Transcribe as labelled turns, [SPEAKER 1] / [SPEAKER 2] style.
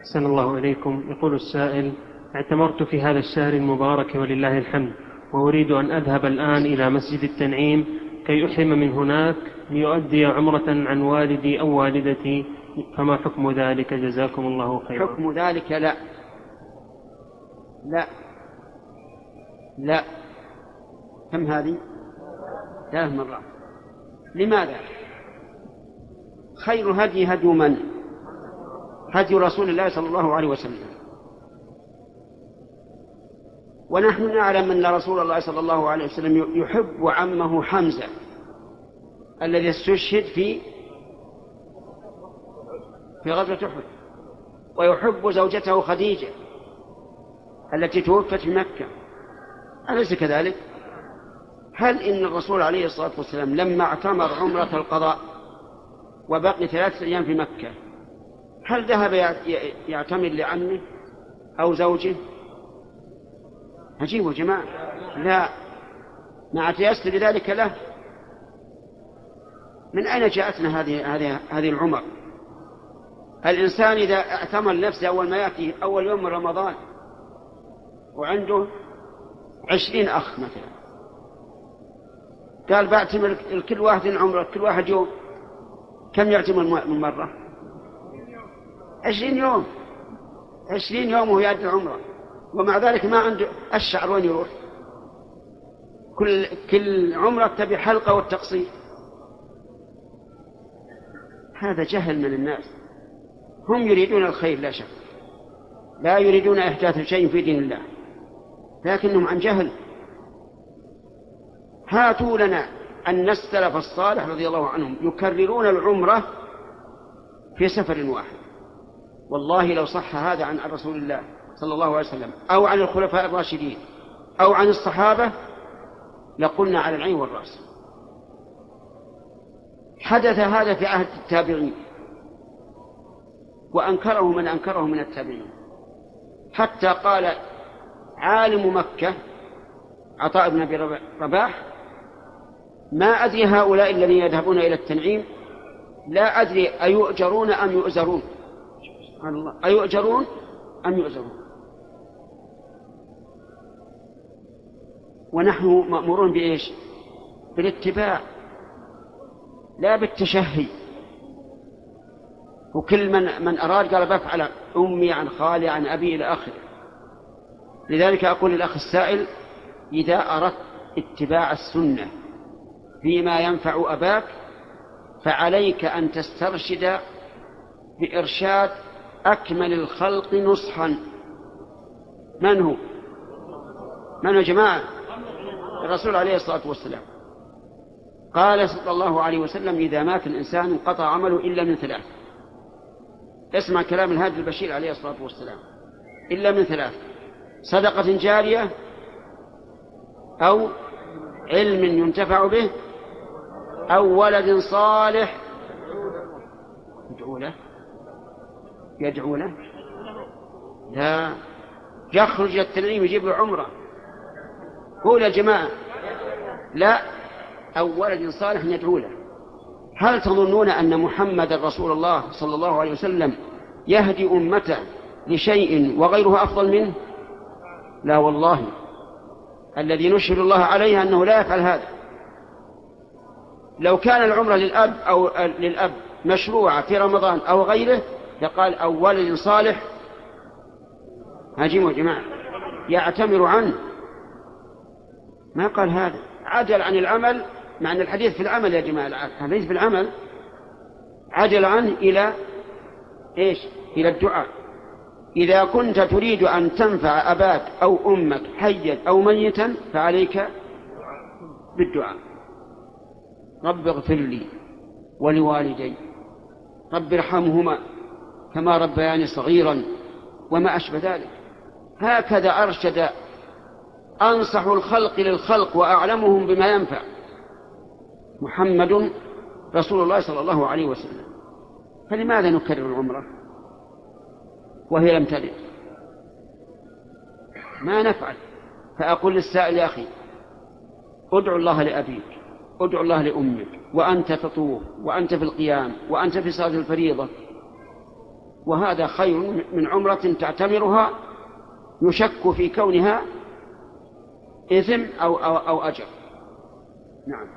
[SPEAKER 1] أحسن الله إليكم. يقول السائل اعتمرت في هذا الشهر المبارك ولله الحمد وأريد أن أذهب الآن إلى مسجد التنعيم كي أحرم من هناك ليؤدي عمرة عن والدي أو والدتي. فما حكم ذلك؟ جزاكم الله خيرا.
[SPEAKER 2] حكم ذلك لا. لا. لا. كم هذه؟ ثلاث مرات. لماذا؟ خير هدي هدي من؟ هدي رسول الله صلى الله عليه وسلم ونحن نعلم أن رسول الله صلى الله عليه وسلم يحب عمه حمزة الذي استشهد في في غزوة أحد ويحب زوجته خديجة التي توفت في مكة أليس كذلك؟ هل إن الرسول عليه الصلاة والسلام لما اعتمر عمرة القضاء وبقي ثلاثة أيام في مكة هل ذهب يعتمر لعمه أو زوجه؟ عجيب يا جماعة. لا. مع تيسر ذلك له. من أين جاءتنا هذه هذه هذه العمر؟ الإنسان إذا اعتمر نفسه أول ما يأتي أول يوم من رمضان وعنده عشرين أخ مثلا. قال بعتمر كل واحد عمره كل واحد يوم. كم يعتمر من مرة عشرين يوم. عشرين يوم وهو يأدي العمرة. ومع ذلك ما عنده الشعر وين يروح. كل كل عمرة تبي حلقة والتقصير. هذا جهل من الناس. هم يريدون الخير لا شك. لا يريدون إحداث شيء في دين الله. لكنهم عن جهل. هاتوا لنا أن السلف الصالح رضي الله عنهم يكررون العمرة في سفر واحد. والله لو صح هذا عن رسول الله صلى الله عليه وسلم أو عن الخلفاء الراشدين أو عن الصحابة لقلنا على العين والرأس. حدث هذا في عهد التابعين وأنكره من أنكره من التابعين. حتى قال عالم مكة عطاء بن أبي رباح ما أدري هؤلاء الذين يذهبون إلى التنعيم لا أدري أيؤجرون أم يؤزرون. سبحان الله. أيؤجرون أم يؤزرون ونحن مأمورون بإيش؟ بالاتباع لا بالتشهي. وكل من من أراد قال بفعل أمي عن خالي عن أبي إلى آخره. لذلك أقول للأخ السائل إذا أردت اتباع السنة فيما ينفع أباك فعليك أن تسترشد بإرشاد أكمل الخلق نصحا. من هو؟ من هو جماعة؟ الرسول عليه الصلاة والسلام. قال صلى الله عليه وسلم إذا مات الإنسان انقطع عمله إلا من ثلاث. اسمع كلام الهادي البشير عليه الصلاة والسلام. إلا من ثلاث. صدقة جارية أو علم ينتفع به أو ولد صالح. يدعو له يدعو له لا. يخرج التنعيم يجيب له عمرة. قول يا جماعة لا. أو ولد صالح يدعو له. هل تظنون أن محمد رسول الله صلى الله عليه وسلم يهدي أمته لشيء وغيره أفضل منه؟ لا والله. الذي نشهد الله عليه أنه لا يفعل هذا. لو كان العمرة للأب أو للأب مشروعة في رمضان أو غيره لقال أو ولد صالح يا جماعة. يعتمر عنه ما قال هذا. عجل عن العمل مع أن الحديث في العمل يا جماعة. الحديث في العمل عجل عنه إلى إيش؟ إلى الدعاء. إذا كنت تريد أن تنفع أباك أو أمك حيا أو ميتا فعليك بالدعاء. رب اغفر لي ولوالدي. رب ارحمهما. كما ربياني صغيرا وما أشبه ذلك. هكذا أرشد أنصح الخلق للخلق وأعلمهم بما ينفع محمد رسول الله صلى الله عليه وسلم. فلماذا نكرر العمرة وهي لم ترد؟ ما نفعل؟ فأقول للسائل يا أخي ادعو الله لأبيك ادعو الله لأمك وأنت تطوف وأنت في القيام وأنت في صلاة الفريضة وهذا خير من عمرة تعتمرها يشك في كونها إثم أو, أو, أو أجر. نعم.